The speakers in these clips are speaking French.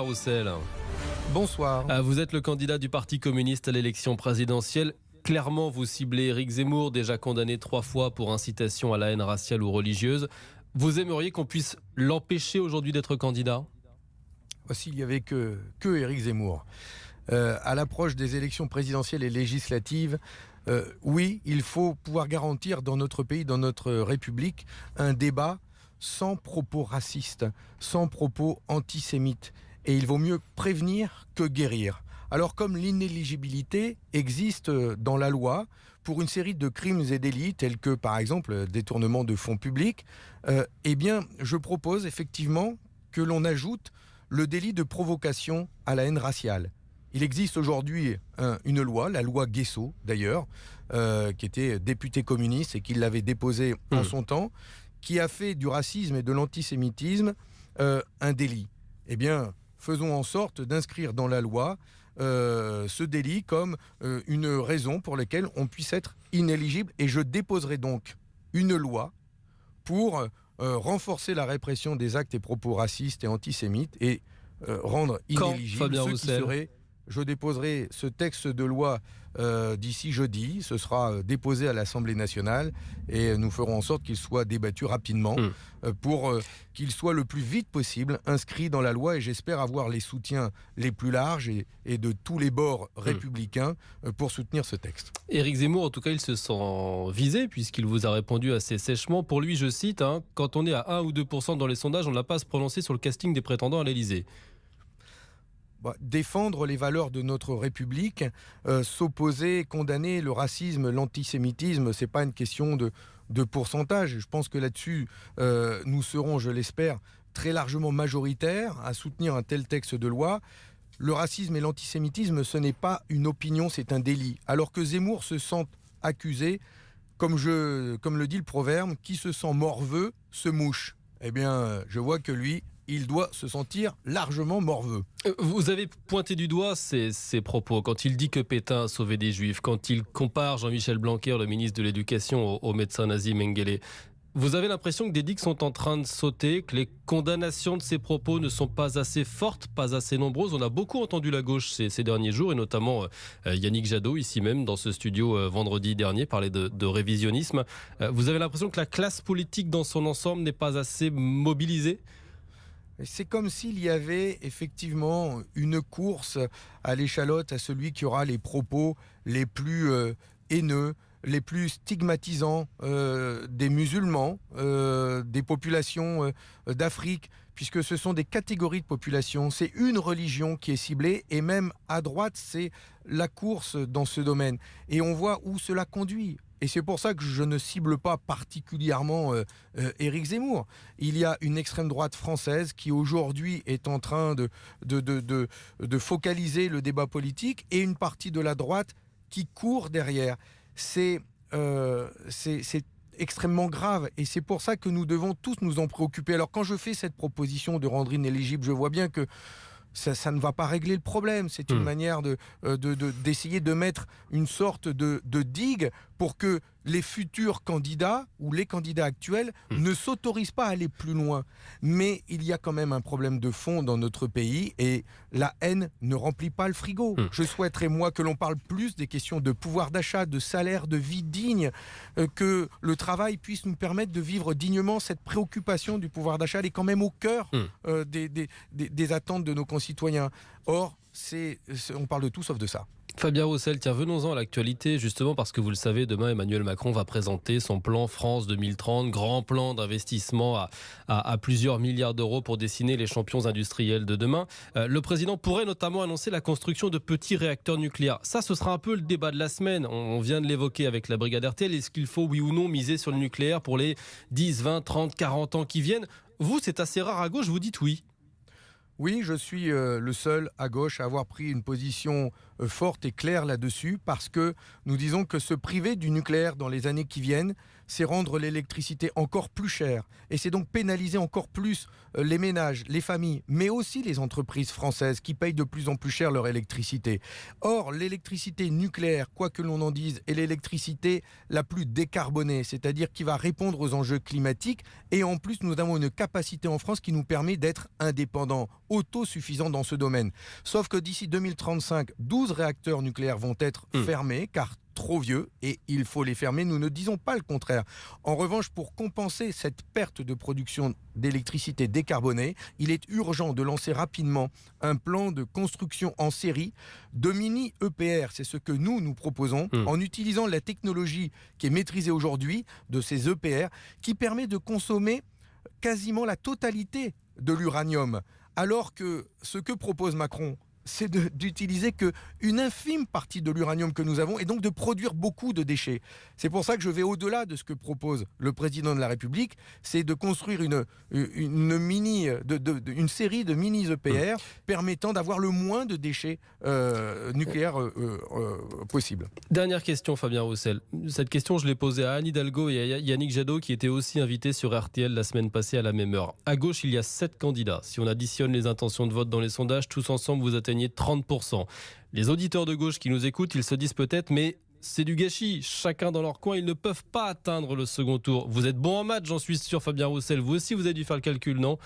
Roussel. Bonsoir. Ah, vous êtes le candidat du Parti communiste à l'élection présidentielle. Clairement, vous ciblez Éric Zemmour, déjà condamné trois fois pour incitation à la haine raciale ou religieuse. Vous aimeriez qu'on puisse l'empêcher aujourd'hui d'être candidat? S'il n'y avait que, que Éric Zemmour. Euh, à l'approche des élections présidentielles et législatives, euh, oui, il faut pouvoir garantir dans notre pays, dans notre République, un débat sans propos racistes, sans propos antisémites. Et il vaut mieux prévenir que guérir. Alors comme l'inéligibilité existe dans la loi pour une série de crimes et délits tels que par exemple détournement de fonds publics, euh, eh bien je propose effectivement que l'on ajoute le délit de provocation à la haine raciale. Il existe aujourd'hui une loi, la loi Guesso d'ailleurs, euh, qui était député communiste et qui l'avait déposée en mmh. son temps, qui a fait du racisme et de l'antisémitisme euh, un délit. Eh bien, faisons en sorte d'inscrire dans la loi euh, ce délit comme euh, une raison pour laquelle on puisse être inéligible. Et je déposerai donc une loi pour renforcer la répression des actes et propos racistes et antisémites et rendre inéligible ceux qui seraient je déposerai ce texte de loi euh, d'ici jeudi. Ce sera euh, déposé à l'Assemblée nationale et nous ferons en sorte qu'il soit débattu rapidement hmm. euh, pour qu'il soit le plus vite possible inscrit dans la loi et j'espère avoir les soutiens les plus larges et, de tous les bords hmm. républicains pour soutenir ce texte. Éric Zemmour, en tout cas, il se sent visé puisqu'il vous a répondu assez sèchement. Pour lui, je cite, hein, quand on est à 1 ou 2% dans les sondages, on n'a pas à se prononcer sur le casting des prétendants à l'Élysée. Bah, défendre les valeurs de notre République, euh, s'opposer, condamner le racisme, l'antisémitisme, c'est pas une question de, pourcentage. Je pense que là-dessus, euh, nous serons, je l'espère, très largement majoritaires à soutenir un tel texte de loi. Le racisme et l'antisémitisme, ce n'est pas une opinion, c'est un délit. Alors que Zemmour se sent accusé, comme, comme le dit le proverbe, qui se sent morveux se mouche. Eh bien, je vois que lui, il doit se sentir largement morveux. Euh, vous avez pointé du doigt ces, propos quand il dit que Pétain a sauvé des juifs, quand il compare Jean-Michel Blanquer, le ministre de l'Éducation, au, médecin nazi Mengele. Vous avez l'impression que des digues sont en train de sauter, que les condamnations de ces propos ne sont pas assez fortes, pas assez nombreuses. On a beaucoup entendu la gauche ces, derniers jours, et notamment euh, Yannick Jadot, ici même, dans ce studio euh, vendredi dernier, parler de, de révisionnisme. vous avez l'impression que la classe politique dans son ensemble n'est pas assez mobilisée? C'est comme s'il y avait effectivement une course à l'échalote à celui qui aura les propos les plus euh, haineux, les plus stigmatisants euh, des musulmans, euh, des populations d'Afrique, puisque ce sont des catégories de population. C'est une religion qui est ciblée, et même à droite, c'est la course dans ce domaine. Et on voit où cela conduit. Et c'est pour ça que je ne cible pas particulièrement euh, euh, Éric Zemmour. Il y a une extrême droite française qui aujourd'hui est en train de, focaliser le débat politique et une partie de la droite qui court derrière. Euh, c'est extrêmement grave et c'est pour ça que nous devons tous nous en préoccuper. Alors quand je fais cette proposition de rendre inéligible, je vois bien que ça, ne va pas régler le problème. C'est une hmm. manière euh, d'essayer de, de, mettre une sorte de, digue pour que les futurs candidats ou les candidats actuels hmm. ne s'autorisent pas à aller plus loin. Mais il y a quand même un problème de fond dans notre pays et la haine ne remplit pas le frigo. Hmm. Je souhaiterais, moi, que l'on parle plus des questions de pouvoir d'achat, de salaire, de vie digne, euh, que le travail puisse nous permettre de vivre dignement. Cette préoccupation du pouvoir d'achat, elle est quand même au cœur hmm. euh, des, des, attentes de nos concitoyens. Or, on parle de tout sauf de ça. Fabien Roussel, tiens, venons-en à l'actualité, justement parce que vous le savez, demain Emmanuel Macron va présenter son plan France 2030, grand plan d'investissement à, plusieurs milliards d'euros pour dessiner les champions industriels de demain. Euh, le président pourrait notamment annoncer la construction de petits réacteurs nucléaires. Ça, ce sera un peu le débat de la semaine. On, vient de l'évoquer avec la brigade RTL. Est-ce qu'il faut, oui ou non, miser sur le nucléaire pour les 10, 20, 30, 40 ans qui viennent? Vous, c'est assez rare à gauche, vous dites oui. Oui, je suis euh, le seul à gauche à avoir pris une position euh, forte et claire là-dessus parce que nous disons que se priver du nucléaire dans les années qui viennent, c'est rendre l'électricité encore plus chère et c'est donc pénaliser encore plus euh, les ménages, les familles, mais aussi les entreprises françaises qui payent de plus en plus cher leur électricité. Or, l'électricité nucléaire, quoi que l'on en dise, est l'électricité la plus décarbonée, c'est-à-dire qui va répondre aux enjeux climatiques et en plus nous avons une capacité en France qui nous permet d'être indépendants, autosuffisants dans ce domaine. Sauf que d'ici 2035, 12 réacteurs nucléaires vont être mmh. fermés car trop vieux et il faut les fermer. Nous ne disons pas le contraire. En revanche, pour compenser cette perte de production d'électricité décarbonée, il est urgent de lancer rapidement un plan de construction en série de mini EPR. C'est ce que nous, nous proposons hmm. en utilisant la technologie qui est maîtrisée aujourd'hui de ces EPR qui permet de consommer quasiment la totalité de l'uranium. Alors que ce que propose Macron, c'est d'utiliser qu'une infime partie de l'uranium que nous avons et donc de produire beaucoup de déchets. C'est pour ça que je vais au-delà de ce que propose le président de la République, c'est de construire une, une, mini, de, une série de mini EPR permettant d'avoir le moins de déchets euh, nucléaires euh, euh, possible. Dernière question, Fabien Roussel. Cette question, je l'ai posée à Anne Hidalgo et à Yannick Jadot qui étaient aussi invités sur RTL la semaine passée à la même heure. À gauche, il y a sept candidats. Si on additionne les intentions de vote dans les sondages, tous ensemble, vous atteignez 30%. Les auditeurs de gauche qui nous écoutent, ils se disent peut-être, mais c'est du gâchis. Chacun dans leur coin, ils ne peuvent pas atteindre le second tour. Vous êtes bon en maths, j'en suis sûr, Fabien Roussel. Vous aussi, vous avez dû faire le calcul, non?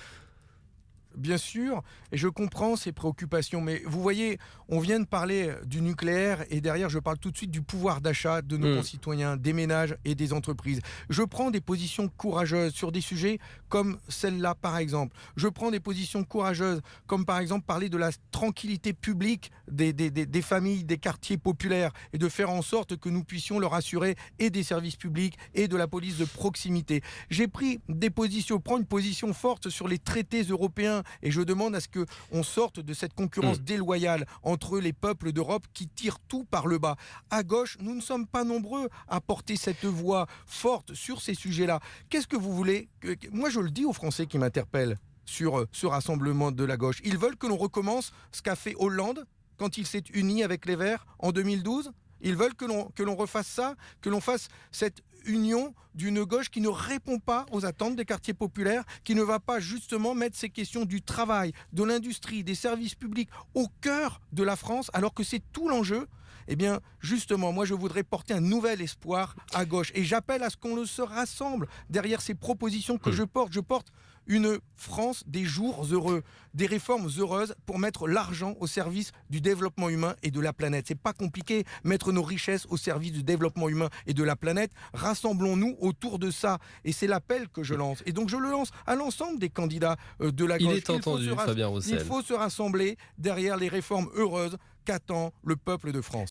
Bien sûr, et je comprends ces préoccupations, mais vous voyez, on vient de parler du nucléaire, et derrière, je parle tout de suite du pouvoir d'achat de nos mm. concitoyens, des ménages et des entreprises. Je prends des positions courageuses sur des sujets comme celle-là, par exemple. Je prends des positions courageuses, comme par exemple parler de la tranquillité publique des, des, familles, des quartiers populaires, et de faire en sorte que nous puissions leur assurer et des services publics et de la police de proximité. J'ai pris des positions, prends une position forte sur les traités européens et je demande à ce qu'on sorte de cette concurrence mm. déloyale entre les peuples d'Europe qui tirent tout par le bas. À gauche, nous ne sommes pas nombreux à porter cette voix forte sur ces sujets-là. Qu'est-ce que vous voulez Moi, je le dis aux Français qui m'interpellent sur euh, ce rassemblement de la gauche. Ils veulent que l'on recommence ce qu'a fait Hollande quand il s'est uni avec les Verts en 2012 ils veulent que l'on refasse ça, que l'on fasse cette union d'une gauche qui ne répond pas aux attentes des quartiers populaires, qui ne va pas justement mettre ces questions du travail, de l'industrie, des services publics au cœur de la France, alors que c'est tout l'enjeu. Eh bien, justement, moi, je voudrais porter un nouvel espoir à gauche. Et j'appelle à ce qu'on se rassemble derrière ces propositions que je porte. Je porte une France des jours heureux, des réformes heureuses pour mettre l'argent au service du développement humain et de la planète. C'est pas compliqué, mettre nos richesses au service du développement humain et de la planète. Rassemblons-nous autour de ça. Et c'est l'appel que je lance. Et donc je le lance à l'ensemble des candidats euh, de la gauche. Il est entendu, Fabien Roussel. Il faut se rassembler derrière les réformes heureuses qu'attend le peuple de France.